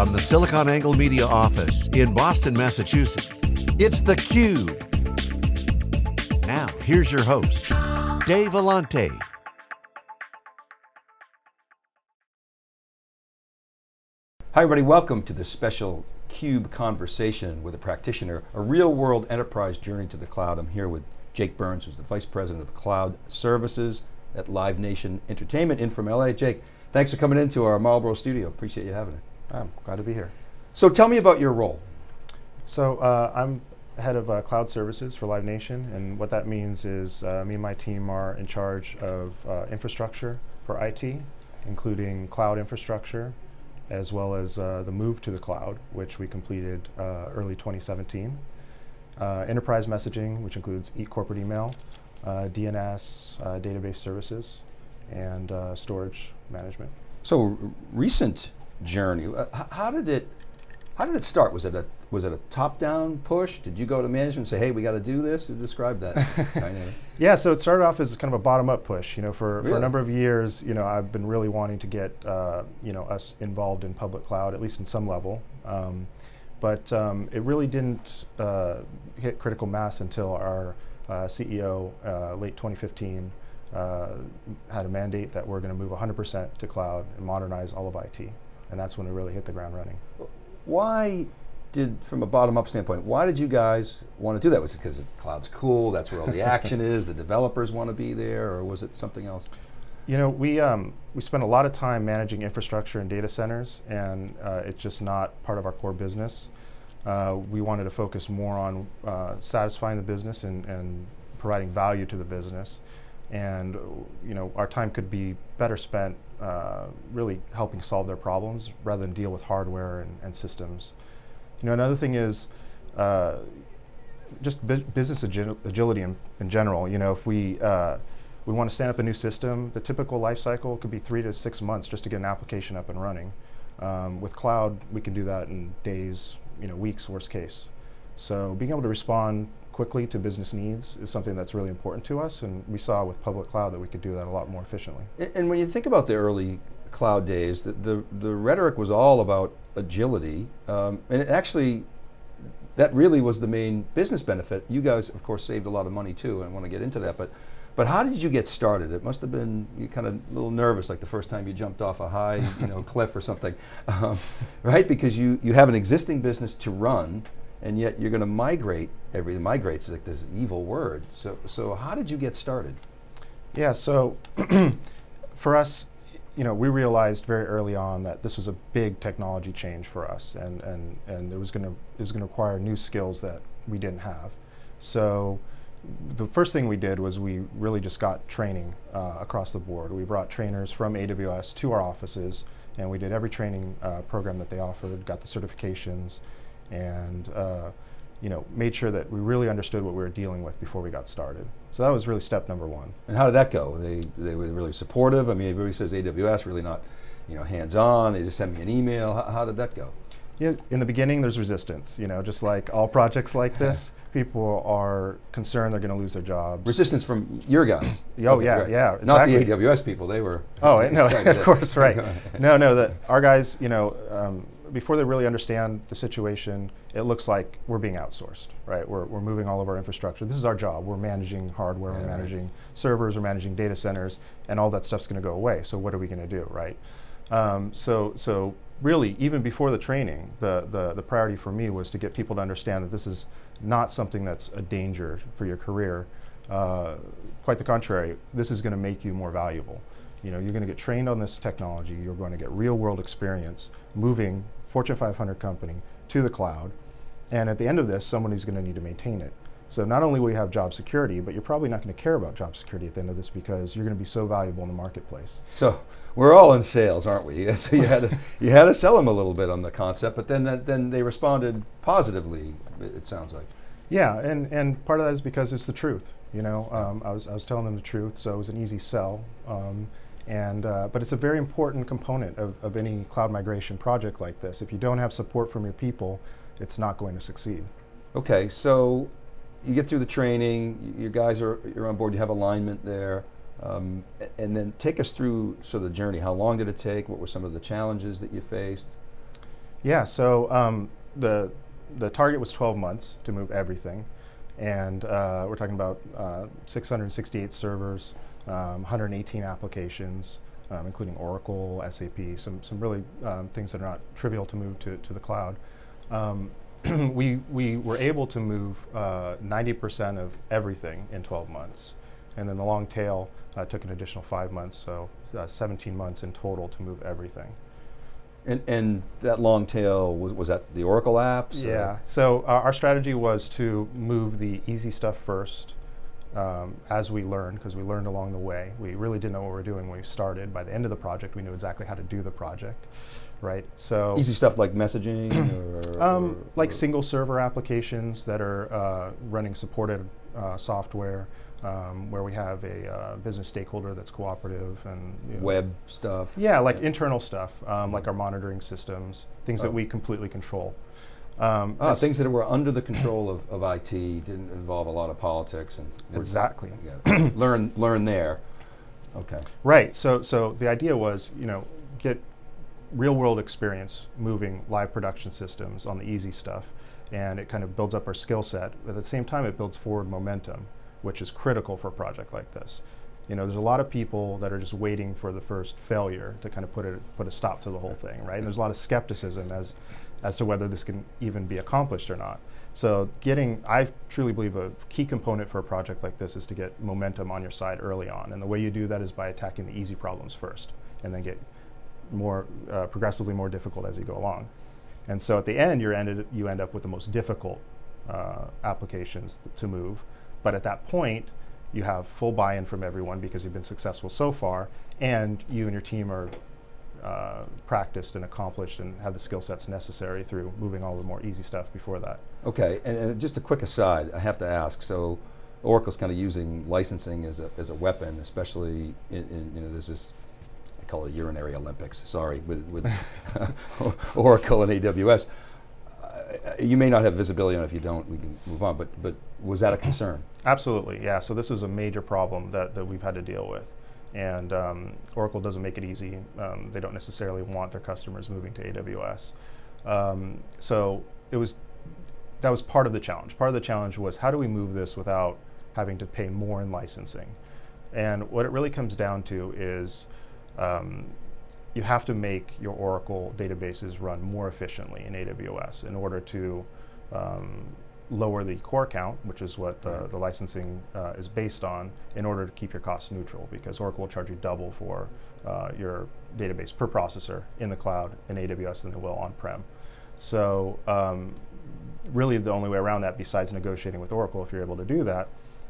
From the SiliconANGLE Media office in Boston, Massachusetts, it's theCUBE. Now, here's your host, Dave Vellante. Hi everybody, welcome to this special CUBE conversation with a practitioner, a real world enterprise journey to the cloud. I'm here with Jake Burns, who's the Vice President of Cloud Services at Live Nation Entertainment in from LA. Jake, thanks for coming into our Marlboro studio. Appreciate you having it. I'm glad to be here. So tell me about your role. So uh, I'm head of uh, cloud services for Live Nation, and what that means is uh, me and my team are in charge of uh, infrastructure for IT, including cloud infrastructure, as well as uh, the move to the cloud, which we completed uh, early 2017. enterprise messaging, which includes e corporate email, DNS, database services, and storage management. So recent journey. Uh, how did it? How did it start? Was it a was it a top-down push? Did you go to management and say, "Hey, we got to do this"? Describe that. Yeah, so it started off as kind of a bottom-up push. You know, for, really? for a number of years, you know, I've been really wanting to get uh, you know us involved in public cloud, at least in some level. Um, but um, it really didn't uh, hit critical mass until our uh, CEO, uh, late 2015, uh, had a mandate that we're going to move 100% to cloud and modernize all of IT and that's when we really hit the ground running. Why did, from a bottom-up standpoint, why did you guys want to do that? Was it because the cloud's cool, that's where all the action is, the developers want to be there, or was it something else? You know, we, um, we spend a lot of time managing infrastructure and data centers, and uh, it's just not part of our core business. Uh, we wanted to focus more on uh, satisfying the business and, and providing value to the business and you know our time could be better spent uh, really helping solve their problems rather than deal with hardware and, and systems. You know another thing is uh, just bu business agi agility in, in, general. You know if we uh, we want to stand up a new system, the typical life cycle could be three to six months just to get an application up and running. Um, with cloud, we can do that in days, you know, weeks, worst case. So being able to respond quickly to business needs is something that's really important to us, and we saw with public cloud that we could do that a lot more efficiently. And, and when you think about the early cloud days, the, the, the rhetoric was all about agility, um, and actually, that really was the main business benefit. You guys, of course, saved a lot of money too, and I want to get into that, but but how did you get started? It must have been you kind of a little nervous, like the first time you jumped off a high you know, cliff or something, um, right? Because you, you have an existing business to run, and yet you're going to migrate everything. Migrate's like this evil word. So, so how did you get started? Yeah, so for us, you know, we realized very early on that this was a big technology change for us, and and and it was going to it was going to require new skills that we didn't have. So the first thing we did was we really just got training uh, across the board. We brought trainers from AWS to our offices, and we did every training uh, program that they offered, got the certifications, and uh, you know, made sure that we really understood what we were dealing with before we got started. So that was really step number one. And how did that go? They, they were really supportive? I mean, everybody says AWS, really not you know, hands-on, they just sent me an email. How, how, did that go? Yeah, in the beginning there's resistance, you know, just like all projects like this, people are concerned they're going to lose their jobs. Resistance from your guys? oh okay, yeah, right. yeah. Not the AWS people, they were... Oh, no, of course, right. no, no, that our guys, you know, um, before they really understand the situation, it looks like we're being outsourced, right? We're, we're moving all of our infrastructure. This is our job. We're managing hardware, yeah, we're managing right. servers, we're managing data centers, and all that stuff's going to go away. So what are we going to do, right? Um, so, so really, even before the training, the, the, the priority for me was to get people to understand that this is not something that's a danger for your career. Uh, quite the contrary, this is going to make you more valuable. You know, you're going to get trained on this technology, you're going to get real world experience moving Fortune 500 company to the cloud. And at the end of this, someone is going to need to maintain it. So not only will you have job security, but you're probably not going to care about job security at the end of this because you're going to be so valuable in the marketplace. So we're all in sales, aren't we? so you had to, you had to sell them a little bit on the concept, but then then they responded positively. It sounds like. Yeah, and and part of that is because it's the truth. You know, um, I was I was telling them the truth, so it was an easy sell. Um, and, uh, but it's a very important component of, of any cloud migration project like this. If you don't have support from your people, it's not going to succeed. Okay, so you get through the training, your guys are you're on board, you have alignment there, um, and then take us through sort of the journey. How long did it take? What were some of the challenges that you faced? Yeah, so um, the the target was 12 months to move everything, and uh, we're talking about uh, 668 servers, um, 118 applications, um, including Oracle, SAP, some some really um, things that are not trivial to move to to the cloud. Um, we we were able to move 90% uh, of everything in 12 months, and then the long tail uh, took an additional five months, so uh, 17 months in total to move everything. And, and that long tail, was, was that the Oracle apps? Yeah, so uh, our strategy was to move the easy stuff first um, as we learned, because we learned along the way. We really didn't know what we were doing when we started. By the end of the project, we knew exactly how to do the project, right? So Easy stuff like messaging? or, um, or, like or single server applications that are uh, running supported uh, software um, where we have a uh, business stakeholder that's cooperative and you know, web stuff. Yeah, like yeah. internal stuff, um, like our monitoring systems, things oh. that we completely control. Um, ah, things that were under the control of, of IT didn't involve a lot of politics and exactly yeah, learn learn there. Okay. Right. So so the idea was you know get real world experience moving live production systems on the easy stuff, and it kind of builds up our skill set. But at the same time, it builds forward momentum which is critical for a project like this. You know, there's a lot of people that are just waiting for the first failure to kind of put it put a stop to the whole thing, right? And there's a lot of skepticism as as to whether this can even be accomplished or not. So getting, I truly believe a key component for a project like this is to get momentum on your side early on. And the way you do that is by attacking the easy problems first and then get more, uh, progressively more difficult as you go along. And so at the end, you're ended, you end up with the most difficult uh, applications to move. But at that point, you have full buy-in from everyone because you've been successful so far, and you and your team are uh, practiced and accomplished and have the skill sets necessary through moving all the more easy stuff before that. Okay, and, and just a quick aside, I have to ask, so Oracle's kind of using licensing as a, as a weapon, especially in, in you know, there's this, I call it urinary Olympics, sorry, with, with Oracle and AWS. You may not have visibility on it if you don't, we can move on, but, but was that a concern? Absolutely, yeah. So this is a major problem that, that we've had to deal with. And um, Oracle doesn't make it easy. Um, they don't necessarily want their customers moving to AWS. Um, so it was, that was part of the challenge. Part of the challenge was how do we move this without having to pay more in licensing? And what it really comes down to is um, you have to make your Oracle databases run more efficiently in AWS in order to um, lower the core count, which is what uh, the licensing uh, is based on, in order to keep your costs neutral, because Oracle will charge you double for uh, your database per processor in the cloud in AWS than they will on-prem. So um, really the only way around that, besides negotiating with Oracle, if you're able to do that,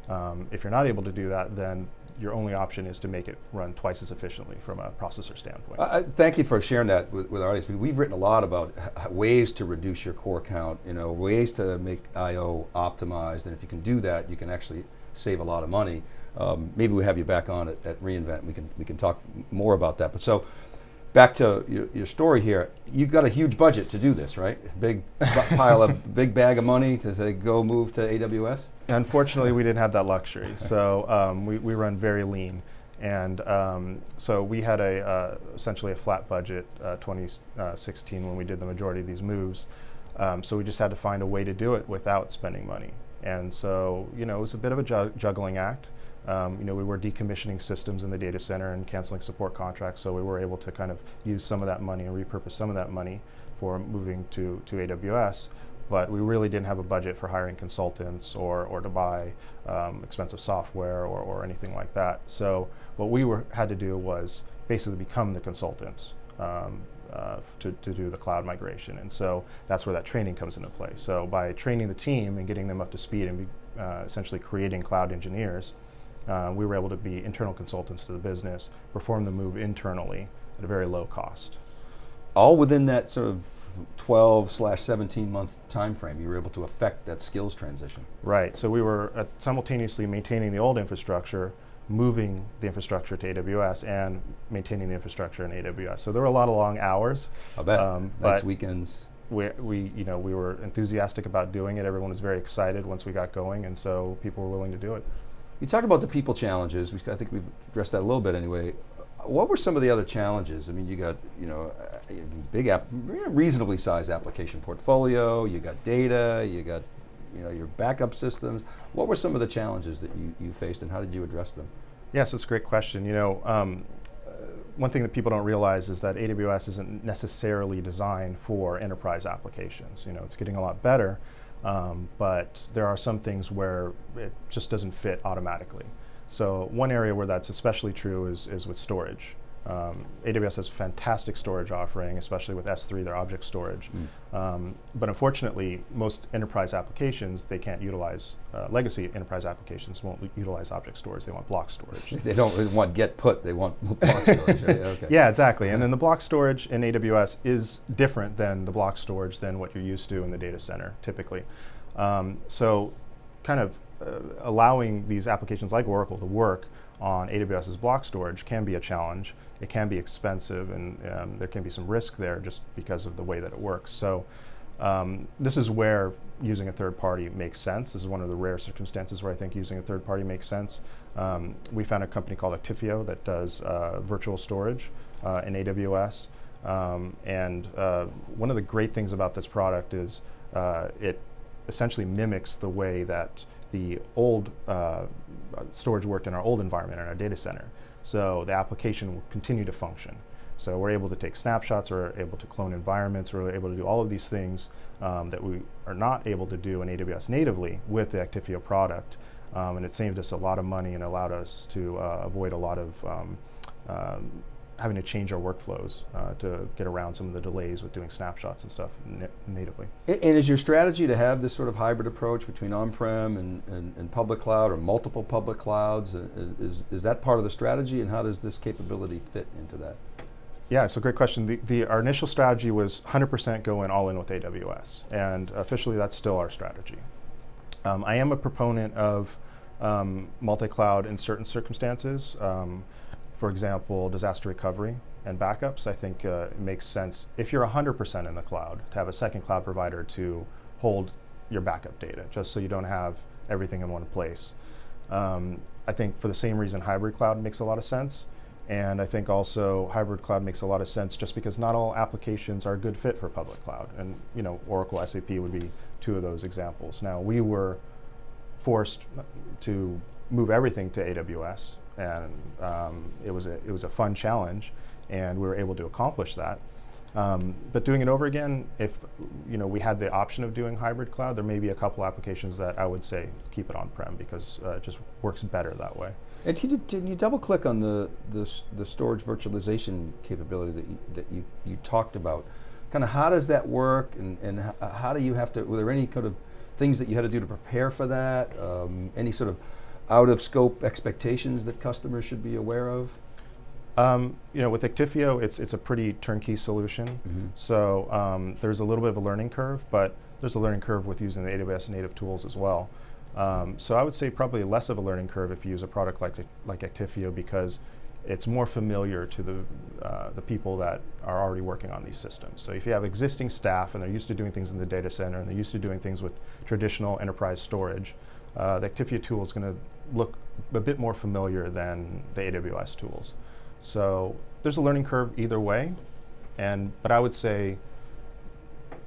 um, if you're not able to do that, then your only option is to make it run twice as efficiently from a processor standpoint. Uh, thank you for sharing that with, with our audience. We've written a lot about ways to reduce your core count, you know, ways to make I.O. optimized, and if you can do that, you can actually save a lot of money. Um, maybe we have you back on at, at reInvent, we can, we can talk more about that. But so, back to your, your, story here, you've got a huge budget to do this, right? Big pile of, big bag of money to say go move to AWS? Unfortunately, we didn't have that luxury. So um, we, we run very lean. And um, so we had a uh, essentially a flat budget uh, 2016 when we did the majority of these moves. Um, so we just had to find a way to do it without spending money. And so, you know, it was a bit of a ju juggling act. Um, you know, we were decommissioning systems in the data center and canceling support contracts, so we were able to kind of use some of that money and repurpose some of that money for moving to, to AWS. But we really didn't have a budget for hiring consultants or, or to buy um, expensive software or, or anything like that. So what we were, had to do was basically become the consultants. Um, uh, to, to do the cloud migration. And so that's where that training comes into play. So by training the team and getting them up to speed and be, uh, essentially creating cloud engineers, uh, we were able to be internal consultants to the business, perform the move internally at a very low cost. All within that sort of 12 slash 17 month time frame, you were able to affect that skills transition. Right, so we were uh, simultaneously maintaining the old infrastructure, moving the infrastructure to AWS and maintaining the infrastructure in AWS. So there were a lot of long hours. I bet, um, nice weekends. We, we, you know, we were enthusiastic about doing it. Everyone was very excited once we got going, and so people were willing to do it. You talked about the people challenges. I think we've addressed that a little bit anyway. what were some of the other challenges? I mean, you got you know a big app, reasonably sized application portfolio. You got data. You got you know your backup systems. What were some of the challenges that you, you faced, and how did you address them? Yes, it's a great question. You know, um, uh, one thing that people don't realize is that AWS isn't necessarily designed for enterprise applications. You know, it's getting a lot better, um, but there are some things where it just doesn't fit automatically. So one area where that's especially true is, is with storage. Um, AWS has a fantastic storage offering, especially with S3, their object storage. Mm. Um, but unfortunately, most enterprise applications, they can't utilize, uh, legacy enterprise applications won't utilize object storage, they want block storage. they don't want get put, they want block storage. Right? Okay. Yeah, exactly. And then the block storage in AWS is different than the block storage than what you're used to in the data center, typically. Um, so kind of uh, allowing these applications like Oracle to work on AWS's block storage can be a challenge. It can be expensive, and um, there can be some risk there just because of the way that it works. So um, this is where using a third party makes sense. This is one of the rare circumstances where I think using a third party makes sense. Um, we found a company called Actifio that does uh, virtual storage uh, in AWS. Um, and uh, one of the great things about this product is uh, it essentially mimics the way that the old uh, storage worked in our old environment in our data center. So the application will continue to function. So we're able to take snapshots, we're able to clone environments, we're able to do all of these things um, that we are not able to do in AWS natively with the Actifio product. Um, and it saved us a lot of money and allowed us to uh, avoid a lot of um, um having to change our workflows uh, to get around some of the delays with doing snapshots and stuff na natively. And, and, is your strategy to have this sort of hybrid approach between on-prem and, and, and, public cloud or multiple public clouds? Uh, is, is that part of the strategy and how does this capability fit into that? Yeah, it's a great question. The, the, our initial strategy was 100% go in all in with AWS, and officially that's still our strategy. Um, I am a proponent of um, multi-cloud in certain circumstances. Um, for example, disaster recovery and backups, I think uh, it makes sense if you're 100% in the cloud to have a second cloud provider to hold your backup data, just so you don't have everything in one place. Um, I think for the same reason, hybrid cloud makes a lot of sense. And I think also hybrid cloud makes a lot of sense just because not all applications are a good fit for public cloud. And you know, Oracle, SAP would be two of those examples. Now we were forced to move everything to AWS and um, it was a it was a fun challenge, and we were able to accomplish that. Um, but doing it over again, if you know we had the option of doing hybrid cloud, there may be a couple applications that I would say keep it on-prem because uh, it just works better that way. And can you, can you double click on the, the, the storage virtualization capability that you, that you, you talked about? Kind of how does that work, and, and how, how do you have to? Were there any kind of things that you had to do to prepare for that? Um, any sort of out of scope expectations that customers should be aware of? Um, you know, with Actifio, it's it's a pretty turnkey solution. Mm -hmm. So um, there's a little bit of a learning curve, but there's a learning curve with using the AWS native tools as well. Um, so I would say probably less of a learning curve if you use a product like like Actifio because it's more familiar to the uh, the people that are already working on these systems. So if you have existing staff and they're used to doing things in the data center and they're used to doing things with traditional enterprise storage, uh, the Actifio tool is going to look a bit more familiar than the AWS tools. So there's a learning curve either way, and but I would say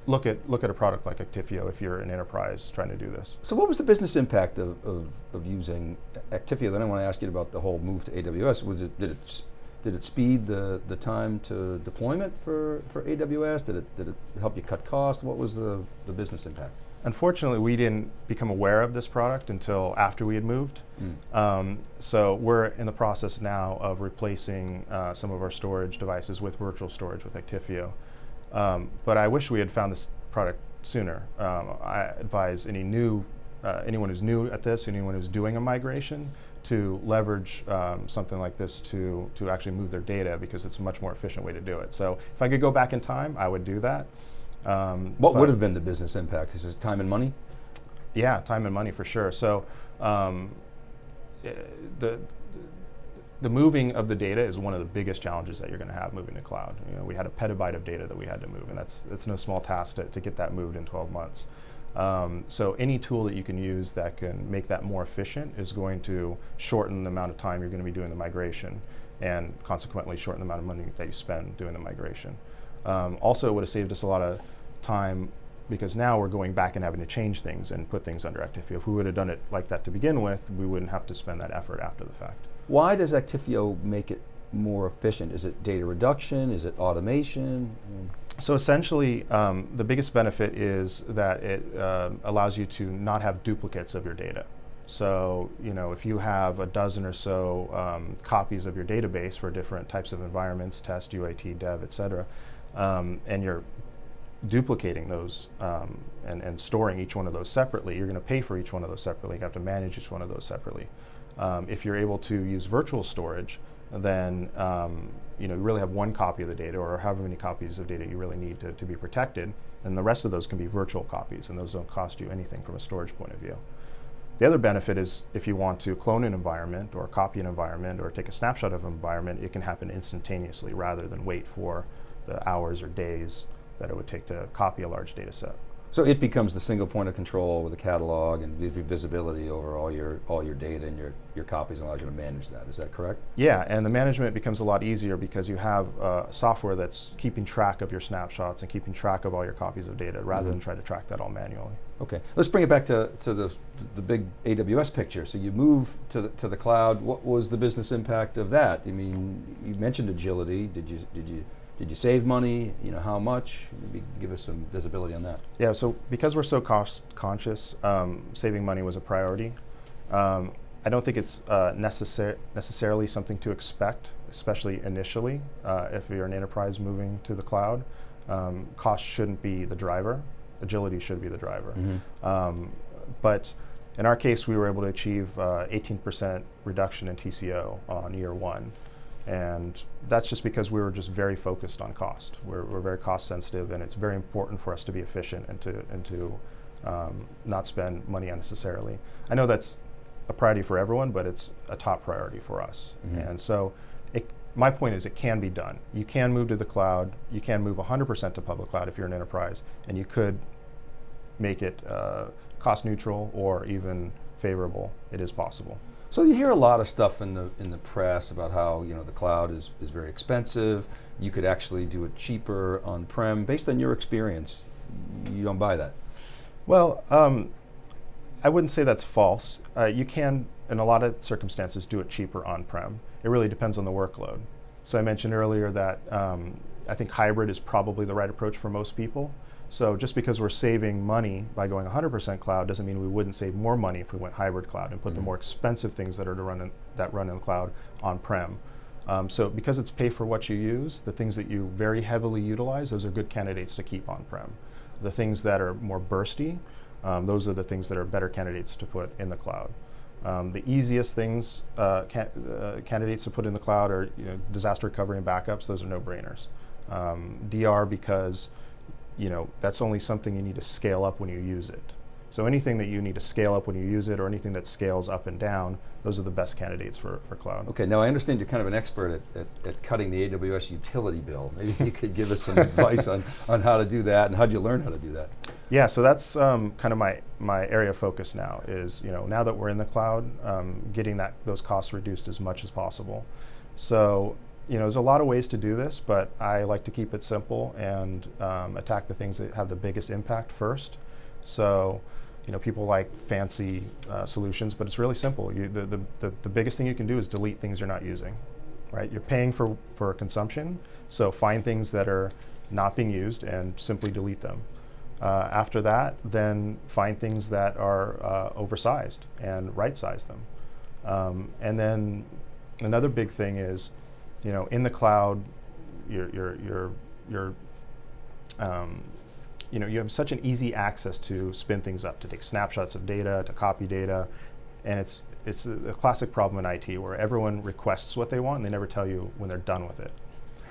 look at look at a product like Actifio if you're an enterprise trying to do this. So what was the business impact of, of, of using Actifio? Then I want to ask you about the whole move to AWS. Was it did it did it speed the, the time to deployment for, for AWS? Did it, did it help you cut costs? What was the, the business impact? Unfortunately, we didn't become aware of this product until after we had moved. Mm. Um, so we're in the process now of replacing uh, some of our storage devices with virtual storage with Actifio. Um, but I wish we had found this product sooner. Um, I advise any new, uh, anyone who's new at this, anyone who's doing a migration, to leverage um, something like this to, to actually move their data because it's a much more efficient way to do it. So if I could go back in time, I would do that. Um, what would have been the business impact? Is this time and money? Yeah, time and money for sure. So um, eh, the the moving of the data is one of the biggest challenges that you're going to have moving to cloud. You know, we had a petabyte of data that we had to move, and that's that's no small task to, to get that moved in 12 months. Um, so any tool that you can use that can make that more efficient is going to shorten the amount of time you're going to be doing the migration. and consequently shorten the amount of money that you spend doing the migration. Um, also, it would have saved us a lot of time because now we're going back and having to change things and put things under Actifio. If we would have done it like that to begin with, we wouldn't have to spend that effort after the fact. Why does Actifio make it more efficient? Is it data reduction? Is it automation? So essentially, um, the biggest benefit is that it uh, allows you to not have duplicates of your data. So, you know, if you have a dozen or so um, copies of your database for different types of environments, test, UAT, dev, et cetera, um, and you're duplicating those um, and, and storing each one of those separately, you're going to pay for each one of those separately. You have to manage each one of those separately. Um, if you're able to use virtual storage, then um, you know you really have one copy of the data or however many copies of data you really need to, to be protected, and the rest of those can be virtual copies, and those don't cost you anything from a storage point of view. The other benefit is if you want to clone an environment or copy an environment or take a snapshot of an environment, it can happen instantaneously rather than wait for the hours or days that it would take to copy a large data set. So it becomes the single point of control with a catalog and gives you visibility over all your all your data and your, your copies and allows you to manage that. Is that correct? Yeah, and the management becomes a lot easier because you have uh, software that's keeping track of your snapshots and keeping track of all your copies of data rather mm -hmm. than try to track that all manually. Okay, let's bring it back to, to the, the big AWS picture. So you move to the, to the cloud. What was the business impact of that? I mean, you mentioned agility. Did you, did you did you save money? You know, how much? Maybe give us some visibility on that. Yeah, so because we're so cost conscious, um, saving money was a priority. Um, I don't think it's uh, necessar necessarily something to expect, especially initially, uh, if you're an enterprise moving to the cloud. Um, cost shouldn't be the driver. Agility should be the driver. Mm -hmm. but in our case, we were able to achieve 18% uh, reduction in TCO on year one. And that's just because we were just very focused on cost. We're, we're very cost sensitive and it's very important for us to be efficient and to, and to um, not spend money unnecessarily. I know that's a priority for everyone, but it's a top priority for us. Mm -hmm. And so it, my point is it can be done. You can move to the cloud. You can move 100% to public cloud if you're an enterprise, and you could make it uh, cost neutral or even favorable. It is possible. So you hear a lot of stuff in the in the press about how you know the cloud is, is very expensive. You could actually do it cheaper on-prem. Based on your experience, you don't buy that. Well, um, I wouldn't say that's false. Uh, you can, in a lot of circumstances, do it cheaper on-prem. It really depends on the workload. So I mentioned earlier that um, I think hybrid is probably the right approach for most people. So just because we're saving money by going 100% cloud doesn't mean we wouldn't save more money if we went hybrid cloud and put mm -hmm. the mm-hmm. more expensive things that are to run in, that run in the cloud on-prem. Um, so because it's pay for what you use, the things that you very heavily utilize, those are good candidates to keep on-prem. The things that are more bursty, um, those are the things that are better candidates to put in the cloud. Um, the easiest things, uh, ca uh, candidates to put in the cloud are you know, disaster recovery and backups, those are no-brainers. Um, DR because you know, that's only something you need to scale up when you use it. So anything that you need to scale up when you use it or anything that scales up and down, those are the best candidates for, for cloud. Okay, now I understand you're kind of an expert at, at, at cutting the AWS utility bill. Maybe you could give us some advice on, on how to do that and how did you learn how to do that? Yeah, so that's um, kind of my, my area of focus now is, you know, now that we're in the cloud, um, getting that, those costs reduced as much as possible. So you know, there's a lot of ways to do this, but I like to keep it simple and um, attack the things that have the biggest impact first. So, you know, people like fancy uh, solutions, but it's really simple. You, the, the, the, the, biggest thing you can do is delete things you're not using, right? You're paying for, for consumption, so find things that are not being used and simply delete them. Uh, after that, then find things that are uh, oversized and right-size them. Um, and then another big thing is you know, in the cloud, you're, you're, you're, you're um, you know, you have such an easy access to spin things up, to take snapshots of data, to copy data, and it's, it's a, a classic problem in IT where everyone requests what they want and they never tell you when they're done with it.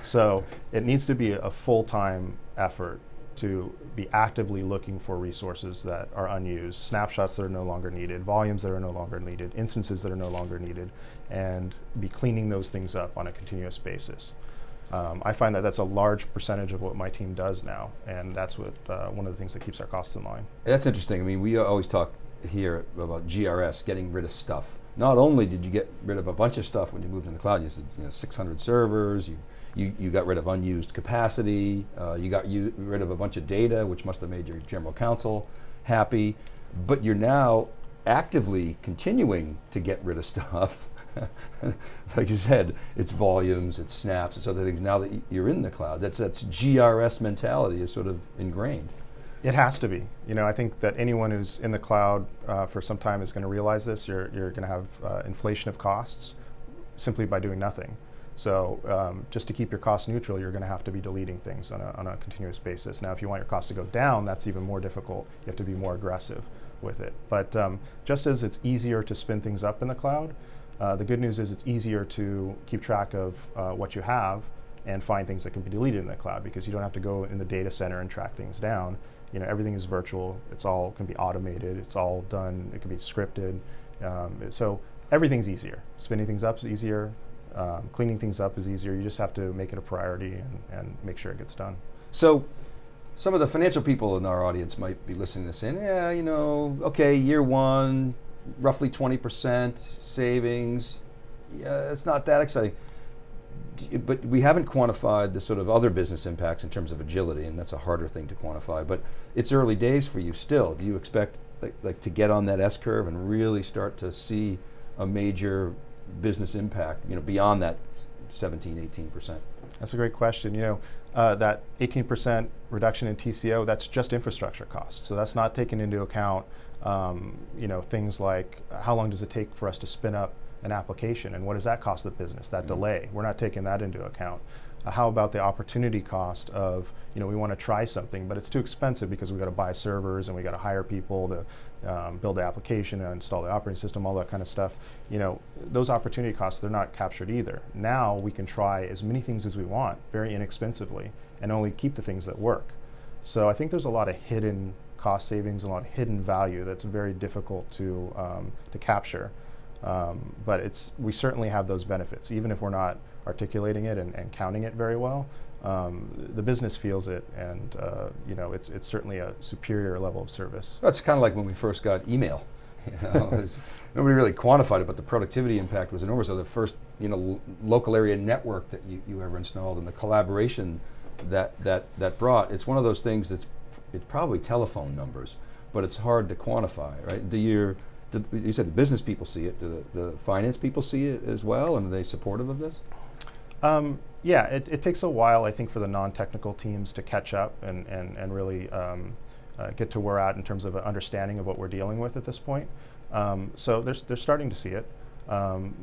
So it needs to be a full-time effort to be actively looking for resources that are unused, snapshots that are no longer needed, volumes that are no longer needed, instances that are no longer needed, and be cleaning those things up on a continuous basis. Um, I find that that's a large percentage of what my team does now, and that's what uh, one of the things that keeps our costs in line. That's interesting. I mean, we always talk here about GRS, getting rid of stuff. not only did you get rid of a bunch of stuff when you moved in the cloud, you said you know, 600 servers, you, you, you got rid of unused capacity, uh, you got you, rid of a bunch of data, which must have made your general counsel happy, but you're now actively continuing to get rid of stuff. like you said, it's volumes, it's snaps, it's other things. Now that you're in the cloud, that's, that's GRS mentality is sort of ingrained. It has to be. You know, I think that anyone who's in the cloud uh, for some time is going to realize this. You're, you're going to have uh, inflation of costs simply by doing nothing. So um, just to keep your cost neutral, you're going to have to be deleting things on a, on a continuous basis. Now, if you want your cost to go down, that's even more difficult. You have to be more aggressive with it. But um, just as it's easier to spin things up in the cloud, uh, the good news is it's easier to keep track of uh, what you have and find things that can be deleted in the cloud because you don't have to go in the data center and track things down you know, everything is virtual. It's all can be automated. It's all done. It can be scripted. Um, so everything's easier. Spinning things up is easier. Um, cleaning things up is easier. You just have to make it a priority and, and make sure it gets done. So some of the financial people in our audience might be listening to this saying, yeah, you know, okay, year one, roughly 20% savings. Yeah, it's not that exciting but we haven't quantified the sort of other business impacts in terms of agility, and that's a harder thing to quantify. But it's early days for you still. Do you expect like, like to get on that S curve and really start to see a major business impact, you know, beyond that 17, 18 percent? That's a great question. You know, uh, that 18 percent reduction in TCO, that's just infrastructure costs. So that's not taken into account, um, you know, things like how long does it take for us to spin up an application and what does that cost the business, that mm -hmm. delay? We're not taking that into account. Uh, how about the opportunity cost of, you know, we want to try something, but it's too expensive because we've got to buy servers and we got to hire people to um, build the application install the operating system, all that kind of stuff. You know, those opportunity costs, they're not captured either. Now we can try as many things as we want very inexpensively and only keep the things that work. So I think there's a lot of hidden cost savings, a lot of hidden value that's very difficult to, um, to capture. Um, but it's, we certainly have those benefits, even if we're not articulating it and, and counting it very well. Um, the business feels it, and uh, you know, it's, it's certainly a superior level of service. That's kind of like when we first got email. You know, nobody really quantified it, but the productivity impact was enormous. So the first you know, local area network that you, you ever installed and the collaboration that, that, that brought, it's one of those things that's it's probably telephone numbers, but it's hard to quantify, right? Do your you said the business people see it. Do the, the, finance people see it as well, and are they supportive of this? Um, yeah, it, it, takes a while, I think, for the non-technical teams to catch up and, and, and really um, uh, get to where we're at in terms of an understanding of what we're dealing with at this point. Um, so they're, they're starting to see it. Um,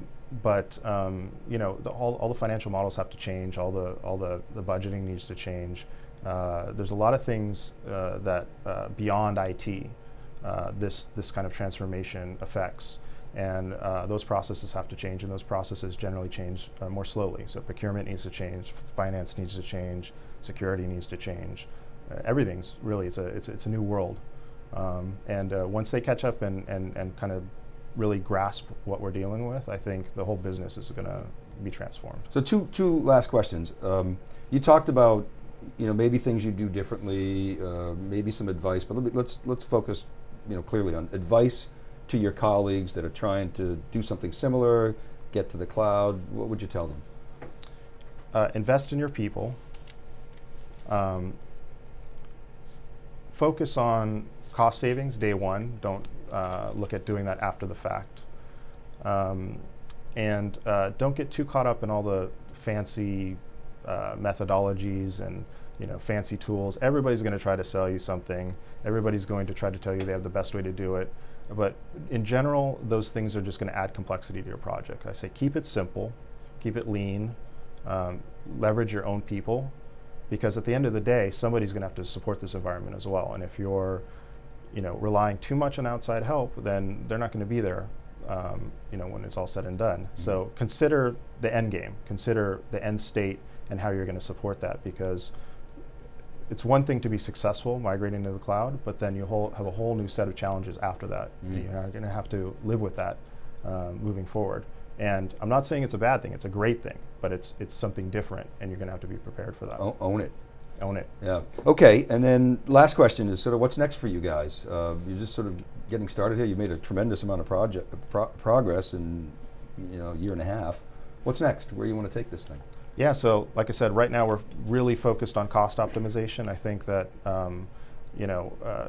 but um, you know, the, all, all the financial models have to change. All the all the, the budgeting needs to change. Uh, there's a lot of things uh, that uh, beyond IT uh, this, this kind of transformation affects. And uh, those processes have to change, and those processes generally change uh, more slowly. So procurement needs to change, finance needs to change, security needs to change. Uh, everything's really, it's a, it's, it's a new world. Um, and uh, once they catch up and, and, and kind of really grasp what we're dealing with, I think the whole business is going to be transformed. So two, two last questions. Um, you talked about you know, maybe things you do differently, uh, maybe some advice, but let me, let's, let's focus you know, clearly on advice to your colleagues that are trying to do something similar, get to the cloud, what would you tell them? Uh, invest in your people. Um, focus on cost savings day one. Don't uh, look at doing that after the fact. Um, and uh, don't get too caught up in all the fancy uh, methodologies and you know, fancy tools. Everybody's going to try to sell you something. Everybody's going to try to tell you they have the best way to do it. But in general, those things are just going to add complexity to your project. I say keep it simple, keep it lean, um, leverage your own people, because at the end of the day, somebody's going to have to support this environment as well. And if you're, you know, relying too much on outside help, then they're not going to be there, um, you know, when it's all said and done. Mm -hmm. So consider the end game, consider the end state, and how you're going to support that, because it's one thing to be successful migrating to the cloud, but then you whole, have a whole new set of challenges after that. Mm. You're going to have to live with that um, moving forward. And I'm not saying it's a bad thing; it's a great thing, but it's it's something different, and you're going to have to be prepared for that. O own it. own it. Yeah. Okay, and then last question is sort of what's next for you guys? Uh, you're just sort of getting started here. You made a tremendous amount of project pro- progress in you know a year and a half. What's next? Where do you want to take this thing? Yeah, so like I said, right now we're really focused on cost optimization. I think that, um, you know, uh,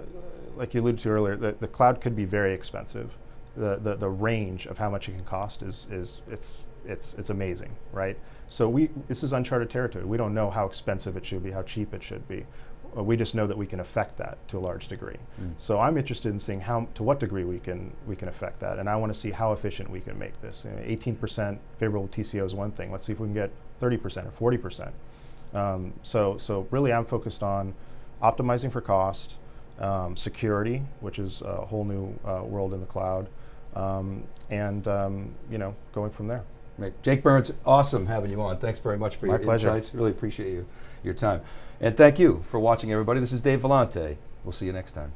like you alluded to earlier, the, the cloud could be very expensive. The, the, the range of how much it can cost is, is it's, it's, it's amazing, right? So we, this is uncharted territory. We don't know how expensive it should be, how cheap it should be. Uh, we just know that we can affect that to a large degree. Mm. So I'm interested in seeing how, to what degree we can, we can affect that. And I want to see how efficient we can make this. You know, 18% favorable TCO is one thing. Let's see if we can get 30% or 40%. Um, so, so really I'm focused on optimizing for cost, um, security, which is a whole new uh, world in the cloud, um, and um, you know, going from there. Right. Jake Burns, awesome having you on. Thanks very much for My your pleasure. insights. Really appreciate you, your time. And thank you for watching, everybody. This is Dave Vellante. We'll see you next time.